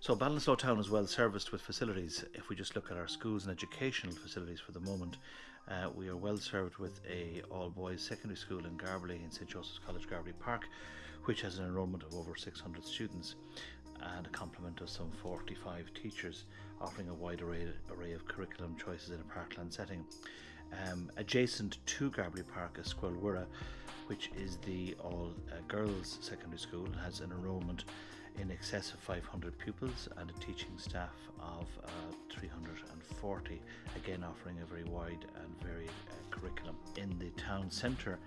So Ballinasloe town is well serviced with facilities. If we just look at our schools and educational facilities for the moment, uh, we are well served with a all boys secondary school in Garbally in St Joseph's College Garbally Park, which has an enrolment of over 600 students and a complement of some 45 teachers, offering a wide array, array of curriculum choices in a parkland setting. Um, adjacent to Garbally Park is Squelwirra, which is the all uh, girls secondary school, has an enrolment in excess of 500 pupils and a teaching staff of uh, 340, again offering a very wide and varied uh, curriculum. In the town centre,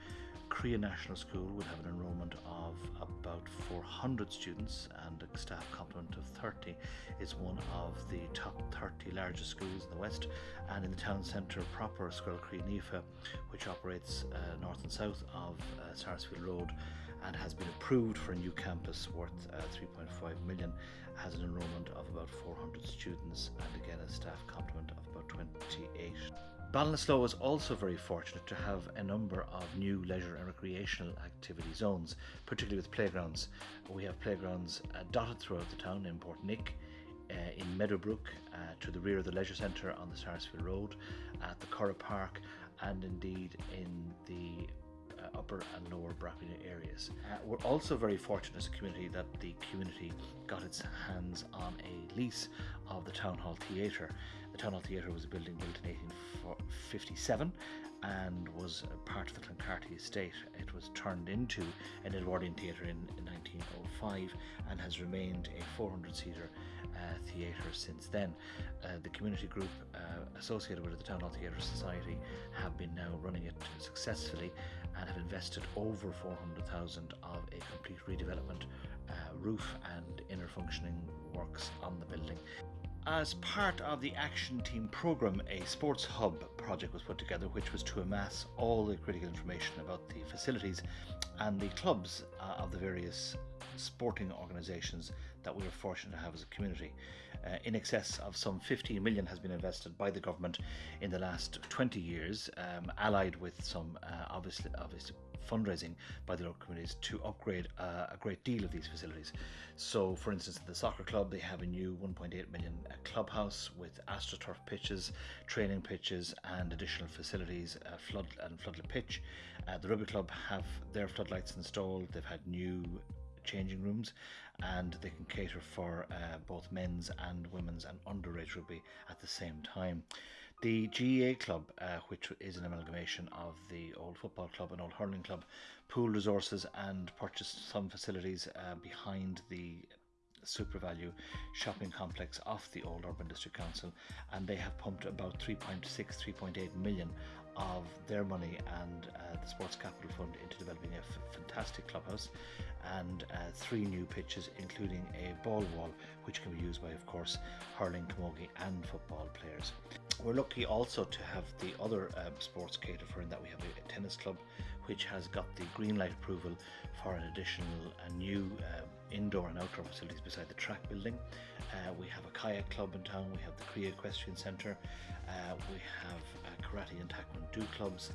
Creagh National School would have an enrolment of about 400 students and a staff complement of 30 is one of the top 30 largest schools in the west and in the town centre proper Scoil Chroí Naofa which operates uh, north and south of uh, Sarsfield Road and has been approved for a new campus worth uh, 3.5 million has an enrollment of about 400 students and again a staff complement of about 28. Ballinasloe is also very fortunate to have a number of new leisure and recreational activity zones, particularly with playgrounds. We have playgrounds uh, dotted throughout the town in Portnick, uh, in Meadowbrook, uh, to the rear of the leisure centre on the Sarsfield Road, at the Curragh Park, and indeed in the upper and lower Brackernagh areas. Uh, we're also very fortunate as a community that the community got its hands on a lease of the Town Hall Theatre. The Town Hall Theatre was a building built in 1857 and was part of the Clancarty estate. It was turned into an Edwardian theatre in, in 1905 and has remained a 400 seater theatre since then. Uh, the community group uh, associated with the Town Hall Theatre Society have been now running it successfully and have invested over 400,000 of a complete redevelopment, uh, roof and inner functioning works on the building. As part of the Action Team programme, a Sports Hub project was put together which was to amass all the critical information about the facilities and the clubs uh, of the various sporting organisations that we are fortunate to have as a community. Uh, in excess of some 15 million has been invested by the government in the last 20 years, um, allied with some uh, obviously, obviously fundraising by the local communities to upgrade uh, a great deal of these facilities. So, for instance, the soccer club they have a new 1.8 million uh, clubhouse with astroturf pitches, training pitches, and additional facilities, uh, flood and floodlit pitch. Uh, the rugby club have their floodlights installed. They've had new changing rooms and they can cater for uh, both men's and women's and underage rugby at the same time. The GAA club, uh, which is an amalgamation of the old football club and old hurling club, pooled resources and purchased some facilities uh, behind the SuperValu shopping complex off the old Urban District Council and they have pumped about 3.6 3.8 million of their money and uh, the Sports Capital Fund into developing a fantastic clubhouse and uh, three new pitches including a ball wall which can be used by of course hurling, camogie and football players. We're lucky also to have the other um, sports catered for in that we have a, a, tennis club which has got the green light approval for an additional a new uh, indoor and outdoor facilities beside the track building. Uh, we have a kayak club in town, we have the Creagh Equestrian Centre, uh, we have karate and taekwondo clubs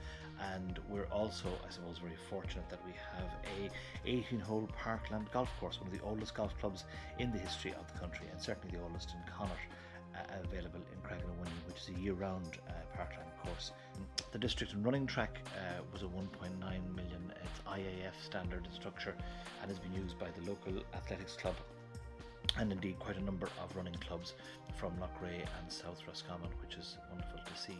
and we're also I suppose very fortunate that we have a 18 hole parkland golf course, one of the oldest golf clubs in the history of the country and certainly the oldest in Connacht uh, available in Craignawanny, which is a year-round uh, part-time course. The district and running track uh, was a 1.9 million it's IAF standard structure and has been used by the local athletics club and indeed quite a number of running clubs from Loughrea and South Roscommon, which is wonderful to see.